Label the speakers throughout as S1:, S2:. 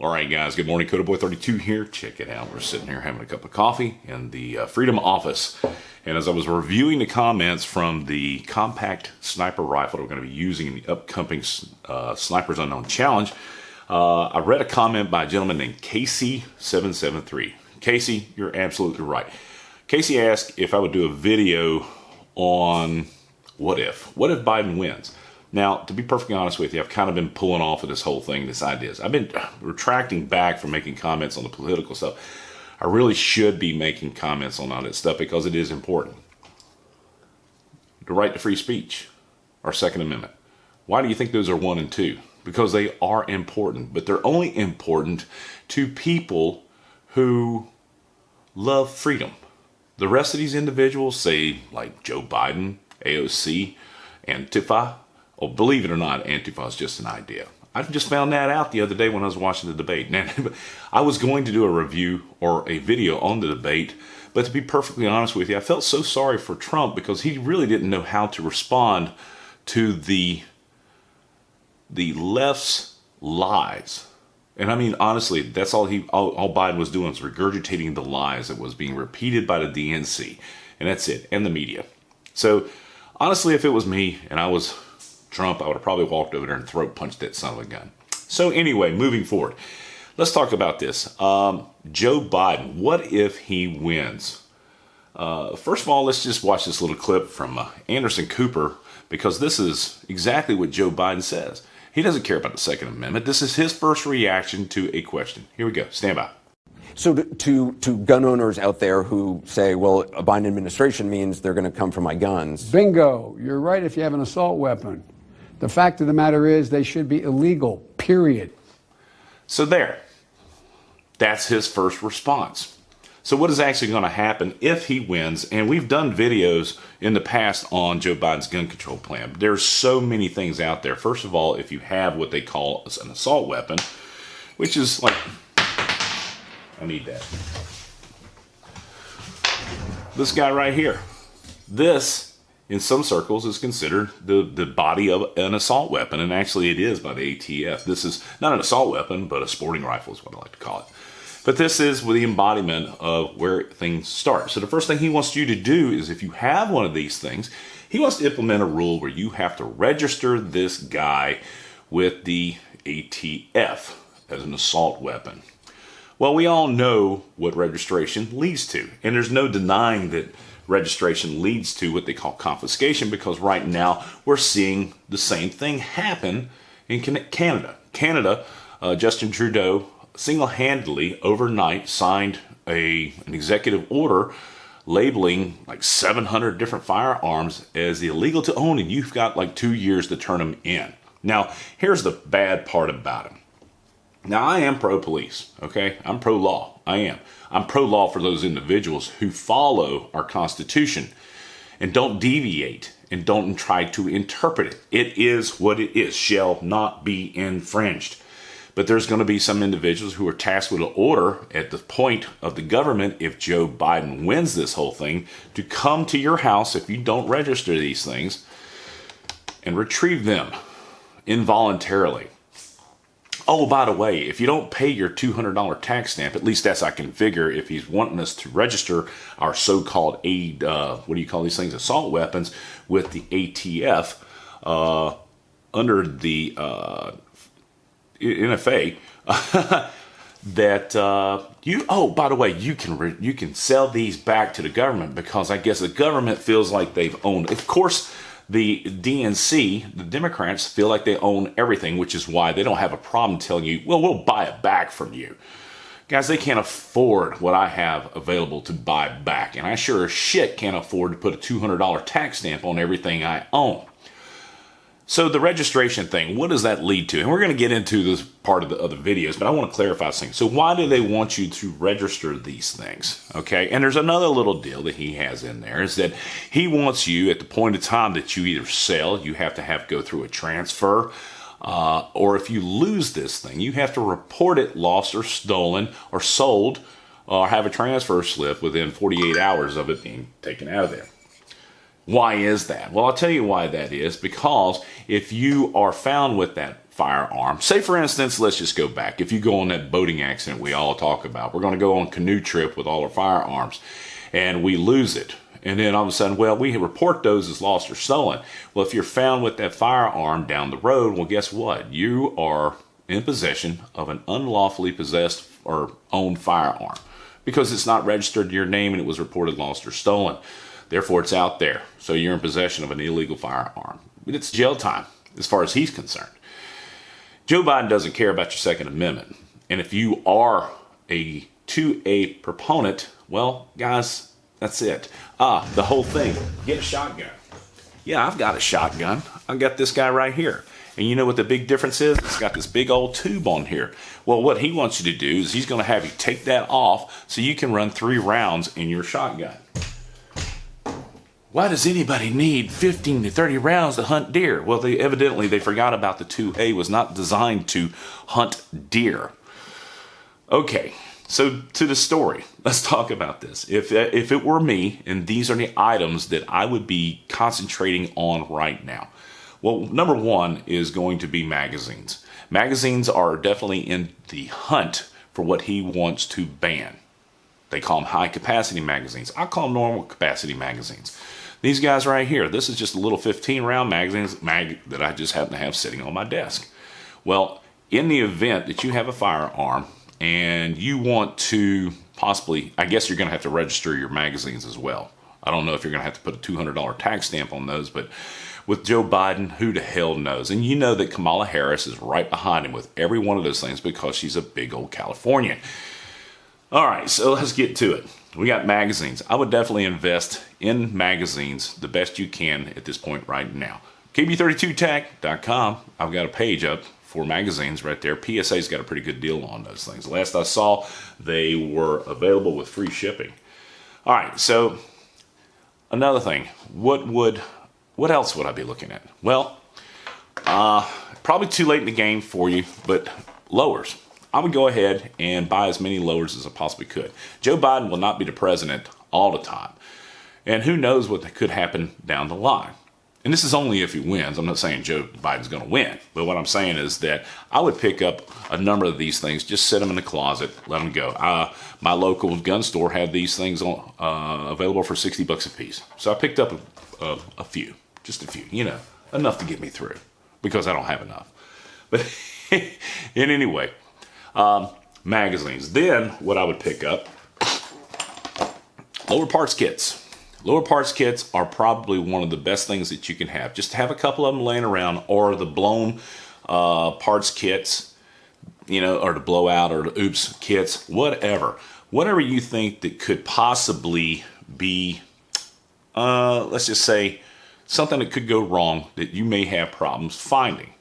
S1: All right, guys. Good morning. Coda Boy 32 here. Check it out. We're sitting here having a cup of coffee in the uh, Freedom office. And as I was reviewing the comments from the compact sniper rifle that we're going to be using in the upcoming uh, Snipers Unknown Challenge, uh, I read a comment by a gentleman named Casey773. Casey, you're absolutely right. Casey asked if I would do a video on what if. What if Biden wins? Now, to be perfectly honest with you, I've kind of been pulling off of this whole thing, this ideas. I've been retracting back from making comments on the political stuff. I really should be making comments on all that stuff because it is important. The right to free speech, our Second Amendment. Why do you think those are one and two? Because they are important, but they're only important to people who love freedom. The rest of these individuals, say like Joe Biden, AOC, Antifa, well, believe it or not, Antifa is just an idea. I just found that out the other day when I was watching the debate. Now, I was going to do a review or a video on the debate, but to be perfectly honest with you, I felt so sorry for Trump because he really didn't know how to respond to the the left's lies. And I mean, honestly, that's all he, all, all Biden was doing was regurgitating the lies that was being repeated by the DNC, and that's it, and the media. So, honestly, if it was me and I was Trump, I would have probably walked over there and throat punched that son of a gun. So anyway, moving forward, let's talk about this. Um, Joe Biden, what if he wins? Uh, first of all, let's just watch this little clip from uh, Anderson Cooper because this is exactly what Joe Biden says. He doesn't care about the Second Amendment. This is his first reaction to a question. Here we go. Stand by.
S2: So to, to, to gun owners out there who say, well, a Biden administration means they're going to come for my guns.
S3: Bingo. You're right if you have an assault weapon. The fact of the matter is, they should be illegal, period.
S1: So, there. That's his first response. So, what is actually going to happen if he wins? And we've done videos in the past on Joe Biden's gun control plan. There's so many things out there. First of all, if you have what they call an assault weapon, which is like, I need that. This guy right here. This in some circles is considered the, the body of an assault weapon, and actually it is by the ATF. This is not an assault weapon, but a sporting rifle is what I like to call it. But this is the embodiment of where things start. So the first thing he wants you to do is if you have one of these things, he wants to implement a rule where you have to register this guy with the ATF as an assault weapon. Well, we all know what registration leads to, and there's no denying that registration leads to what they call confiscation because right now we're seeing the same thing happen in Canada. Canada, uh, Justin Trudeau single-handedly overnight signed a an executive order labeling like 700 different firearms as illegal to own and you've got like two years to turn them in. Now, here's the bad part about it. Now, I am pro-police, okay? I'm pro-law. I am. I'm pro law for those individuals who follow our Constitution and don't deviate and don't try to interpret it. It is what it is, shall not be infringed. But there's going to be some individuals who are tasked with an order at the point of the government, if Joe Biden wins this whole thing, to come to your house if you don't register these things and retrieve them involuntarily. Oh, by the way, if you don't pay your $200 tax stamp, at least that's I can figure if he's wanting us to register our so-called aid, uh, what do you call these things, assault weapons with the ATF uh, under the uh, NFA. that uh, you oh by the way you can you can sell these back to the government because I guess the government feels like they've owned of course the DNC, the Democrats, feel like they own everything, which is why they don't have a problem telling you, well, we'll buy it back from you. Guys, they can't afford what I have available to buy back. And I sure as shit can't afford to put a $200 tax stamp on everything I own. So the registration thing, what does that lead to? And we're going to get into this part of the other videos, but I want to clarify something. So why do they want you to register these things? Okay. And there's another little deal that he has in there is that he wants you at the point of time that you either sell, you have to have go through a transfer, uh, or if you lose this thing, you have to report it lost or stolen or sold or have a transfer slip within 48 hours of it being taken out of there. Why is that? Well, I'll tell you why that is. Because if you are found with that firearm. Say, for instance, let's just go back. If you go on that boating accident we all talk about, we're going to go on canoe trip with all our firearms and we lose it. And then all of a sudden, well, we report those as lost or stolen. Well, if you're found with that firearm down the road, well, guess what? You are in possession of an unlawfully possessed or owned firearm because it's not registered to your name and it was reported lost or stolen. Therefore, it's out there. So you're in possession of an illegal firearm. It's jail time as far as he's concerned. Joe Biden doesn't care about your Second Amendment. And if you are a 2A proponent, well, guys, that's it. Ah, the whole thing. Get a shotgun. Yeah, I've got a shotgun. I've got this guy right here. And you know what the big difference is? It's got this big old tube on here. Well, what he wants you to do is he's going to have you take that off so you can run three rounds in your shotgun. Why does anybody need 15 to 30 rounds to hunt deer? Well, they evidently they forgot about the 2A was not designed to hunt deer. Okay, so to the story. Let's talk about this. If if it were me and these are the items that I would be concentrating on right now. Well, number 1 is going to be magazines. Magazines are definitely in the hunt for what he wants to ban. They call them high capacity magazines. I call them normal capacity magazines. These guys right here, this is just a little 15 round magazines mag that I just happen to have sitting on my desk. Well, in the event that you have a firearm and you want to possibly, I guess you're going to have to register your magazines as well. I don't know if you're going to have to put a $200 tax stamp on those, but with Joe Biden, who the hell knows? And you know that Kamala Harris is right behind him with every one of those things because she's a big old Californian. All right, so let's get to it we got magazines. I would definitely invest in magazines the best you can at this point right now. KB32tac.com. I've got a page up for magazines right there. PSA's got a pretty good deal on those things. Last I saw, they were available with free shipping. All right, so another thing, what would, what else would I be looking at? Well, uh, probably too late in the game for you, but lowers. I would go ahead and buy as many lowers as I possibly could. Joe Biden will not be the president all the time. And who knows what could happen down the line. And this is only if he wins. I'm not saying Joe Biden's going to win. But what I'm saying is that I would pick up a number of these things, just set them in the closet, let them go. Uh, my local gun store had these things on, uh, available for 60 bucks a piece. So I picked up a, a, a few, just a few, you know, enough to get me through because I don't have enough. But in any way, um, magazines. Then what I would pick up, lower parts kits. Lower parts kits are probably one of the best things that you can have. Just have a couple of them laying around or the blown uh, parts kits, you know, or the blowout or the oops kits, whatever. Whatever you think that could possibly be, uh, let's just say, something that could go wrong that you may have problems finding.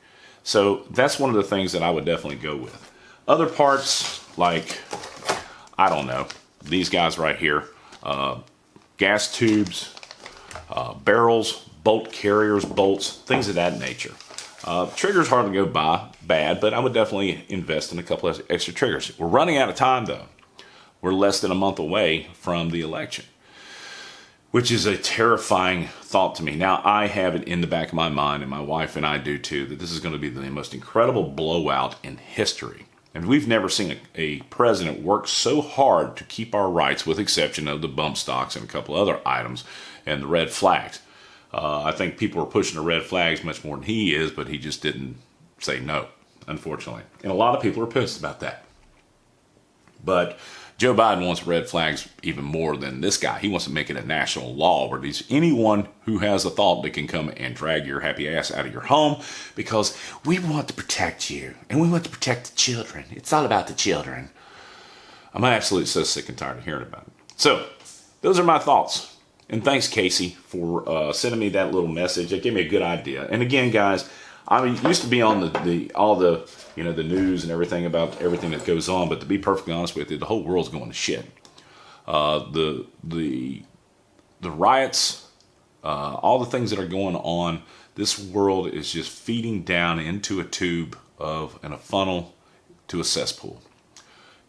S1: So that's one of the things that I would definitely go with. Other parts, like, I don't know, these guys right here, uh, gas tubes, uh, barrels, bolt carriers, bolts, things of that nature. Uh, triggers hardly go by bad, but I would definitely invest in a couple of extra triggers. We're running out of time though. We're less than a month away from the election, which is a terrifying thought to me. Now, I have it in the back of my mind, and my wife and I do too, that this is going to be the most incredible blowout in history. And we've never seen a, a, president work so hard to keep our rights, with exception of the bump stocks and a couple other items and the red flags. Uh, I think people are pushing the red flags much more than he is, but he just didn't say no, unfortunately. And a lot of people are pissed about that. But Joe Biden wants red flags even more than this guy. He wants to make it a national law where these anyone who has a thought that can come and drag your happy ass out of your home because we want to protect you and we want to protect the children. It's all about the children. I'm absolutely so sick and tired of hearing about it. So, those are my thoughts. And thanks, Casey, for uh, sending me that little message. It gave me a good idea. And again, guys, I mean, used to be on the, the all the you know the news and everything about everything that goes on, but to be perfectly honest with you, the whole world's going to shit. Uh, the the the riots, uh, all the things that are going on, this world is just feeding down into a tube of and a funnel to a cesspool.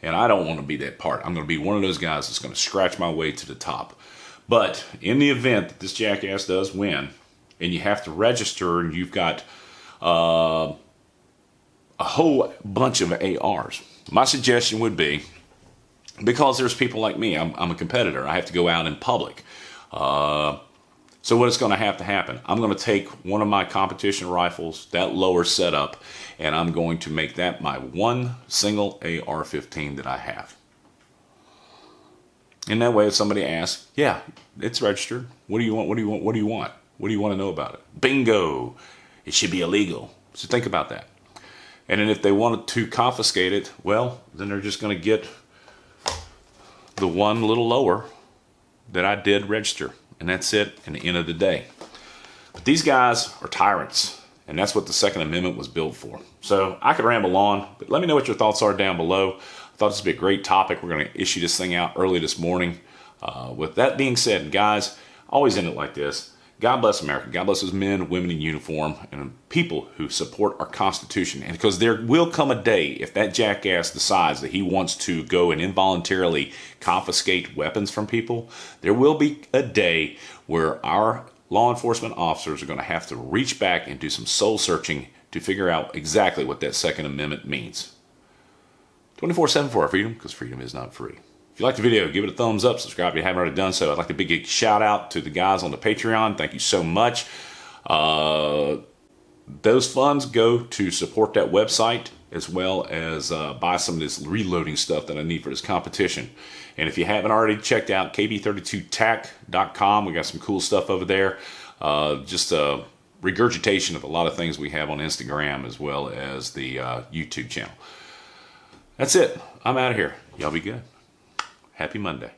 S1: And I don't want to be that part. I'm going to be one of those guys that's going to scratch my way to the top. But in the event that this jackass does win, and you have to register, and you've got uh, a whole bunch of ARs. My suggestion would be because there's people like me, I'm, I'm a competitor, I have to go out in public. Uh, so what is going to have to happen? I'm going to take one of my competition rifles, that lower setup, and I'm going to make that my one single AR-15 that I have. And that way, if somebody asks, yeah, it's registered. What do you want? What do you want? What do you want? What do you want to know about it? Bingo! It should be illegal. So think about that. And then if they wanted to confiscate it, well, then they're just going to get the one little lower that I did register. And that's it in the end of the day. But these guys are tyrants. And that's what the Second Amendment was built for. So I could ramble on, but let me know what your thoughts are down below. I thought this would be a great topic. We're going to issue this thing out early this morning. Uh, with that being said, guys, always end it like this. God bless America. God bless those men, women in uniform, and people who support our Constitution. And because there will come a day if that jackass decides that he wants to go and involuntarily confiscate weapons from people, there will be a day where our law enforcement officers are going to have to reach back and do some soul searching to figure out exactly what that Second Amendment means. 24 7 for our freedom, because freedom is not free. If you like the video, give it a thumbs up, subscribe if you haven't already done so. I'd like to big a shout out to the guys on the Patreon. Thank you so much. Uh, those funds go to support that website as well as uh, buy some of this reloading stuff that I need for this competition. And if you haven't already checked out kb32tac.com, we got some cool stuff over there. Uh, just a regurgitation of a lot of things we have on Instagram as well as the uh, YouTube channel. That's it. I'm out of here. Y'all be good. Happy Monday.